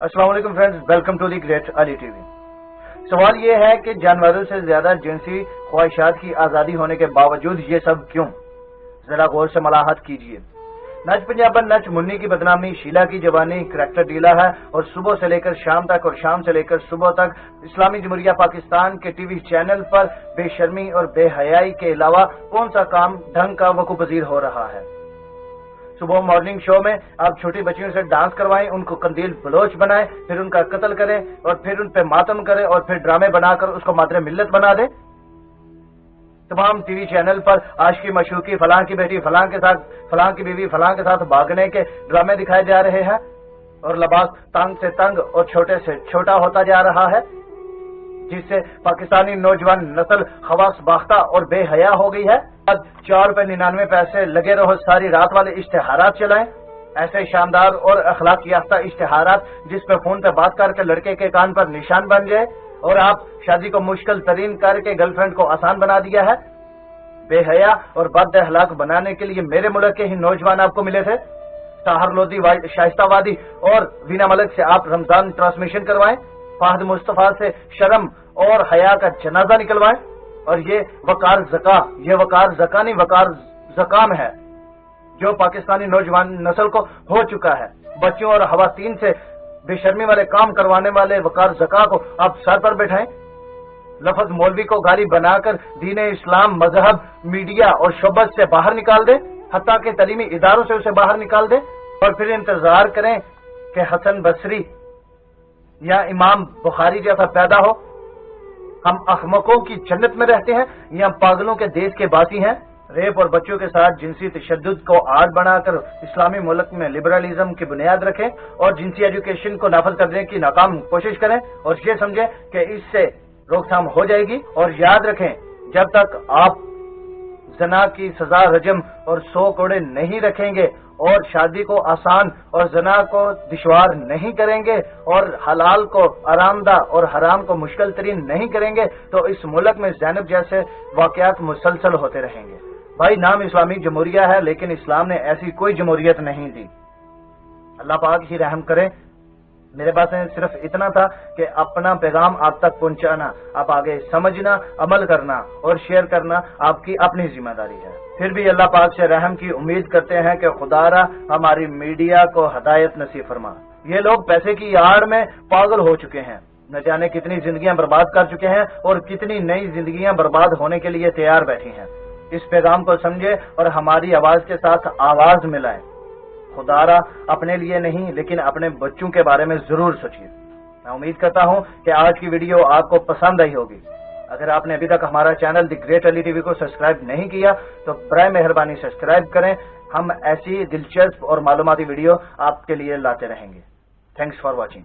السلام علیکم friends, welcome to the great Ali TV وی۔ سوال یہ ہے کہ جانوروں سے زیادہ جنسی خواہشات کی آزادی ہونے کے باوجود یہ سب کیوں؟ ذرا غور سے ملاحت کیجیے نچ پنجابن نچ منی کی بدنامی، شیلا کی جوانی، کریکٹر ڈیلا ہے اور صبح سے لے کر شام تک اور شام سے لے کر صبح تک اسلامی جمہوریہ پاکستان کے ٹی وی چینل پر بے شرمی اور بے حیائی کے علاوہ کون سا کام ڈھنگ کا وقوع پذیر ہو رہا ہے؟ صبح مارننگ شو میں آپ چھوٹی بچیوں سے ڈانس کروائیں، ان کو کندیل بلوچ بنائیں، پھر ان کا قتل کریں اور پھر ان پہ ماتم کریں اور پھر ڈرامے بنا کر اس کو مادر ملت بنا دیں۔ تمام ٹی وی چینل پر آج کی مشوقی فلاں کی بیٹی، فلاں کے ساتھ، فلاں کی بیوی، فلاں کے ساتھ بھاگنے کے ڈرامے دکھائے جا رہے ہیں اور لباس تنگ سے تنگ اور چھوٹے سے چھوٹا ہوتا جا رہا ہے۔ جس سے پاکستانی نوجوان نسل خواص باختہ اور بے حیا ہو گئی ہے۔ چار روپے ننانوے پیسے لگے رہو، ساری رات والے اشتہارات چلائیں۔ ایسے شاندار اور اخلاق یافتہ اشتہارات جس پہ فون پہ بات کر کے لڑکے کے کان پر نشان بن جائے اور آپ شادی کو مشکل ترین کر کے گرل فرینڈ کو آسان بنا دیا ہے۔ بے حیا اور بد اخلاق بنانے کے لیے میرے ملک کے ہی نوجوان آپ کو ملے تھے۔ سہر لودھی شائستہ وادی اور وینا ملک سے آپ رمضان ٹرانسمیشن کروائیں۔ فہد مصطفیٰ سے شرم اور حیا کا جنازہ نکلوائیں اور یہ وقار زکا، یہ وقار زکا نہیں، وقار زکام ہے، جو پاکستانی نوجوان نسل کو ہو چکا ہے۔ بچوں اور خواتین سے بے شرمی والے کام کروانے والے وقار زکا کو آپ سر پر بیٹھائیں لفظ مولوی کو گالی بنا کر دین اسلام، مذہب، میڈیا اور شبت سے باہر نکال دے حتیٰ کے تعلیمی اداروں سے اسے باہر نکال دے اور پھر انتظار کریں کہ حسن بصری یا امام بخاری جیسا پیدا ہو، ہم احمقوں کی جنت میں رہتے ہیں، یا پاگلوں کے دیش کے باسی ہیں۔ ریپ اور بچوں کے ساتھ جنسی تشدد کو آڑ بنا کر اسلامی ملک میں لبرلزم کی بنیاد رکھیں اور جنسی ایجوکیشن کو نافذ کرنے کی ناکام کوشش کریں۔ اور یہ سمجھیں کہ اس سے روک تھام ہو جائے گی۔ اور یاد رکھیں، جب تک آپ زنا کی سزا رجم اور سو کوڑے نہیں رکھیں گے اور شادی کو آسان اور زنا کو دشوار نہیں کریں گے اور حلال کو آرام دہ اور حرام کو مشکل ترین نہیں کریں گے تو اس ملک میں زینب جیسے واقعات مسلسل ہوتے رہیں گے۔ بھائی، نام اسلامی جمہوریہ ہے، لیکن اسلام نے ایسی کوئی جمہوریت نہیں دی۔ اللہ پاک ہی رحم کرے میرے پاس صرف اتنا تھا کہ اپنا پیغام آپ تک پہنچانا، آپ آگے سمجھنا، عمل کرنا اور شیئر کرنا آپ کی اپنی ذمہ داری ہے۔ پھر بھی اللہ پاک سے رحم کی امید کرتے ہیں کہ خدا را ہماری میڈیا کو ہدایت نصیب فرما۔ یہ لوگ پیسے کی آڑ میں پاگل ہو چکے ہیں۔ نہ جانے کتنی زندگیاں برباد کر چکے ہیں اور کتنی نئی زندگیاں برباد ہونے کے لیے تیار بیٹھی ہیں۔ اس پیغام کو سمجھے اور ہماری آواز کے ساتھ آواز ملائیں۔ خدا را اپنے لیے نہیں، لیکن اپنے بچوں کے بارے میں ضرور سوچیے۔ میں امید کرتا ہوں کہ آج کی ویڈیو آپ کو پسند آئی ہوگی۔ اگر آپ نے ابھی تک ہمارا channel the great Ali TV وی کو سبسکرائب نہیں کیا، تو برائے مہربانی سبسکرائب کریں۔ ہم ایسی دلچسپ اور معلوماتی ویڈیو آپ کے لیے لاتے رہیں گے۔ Thanks for watching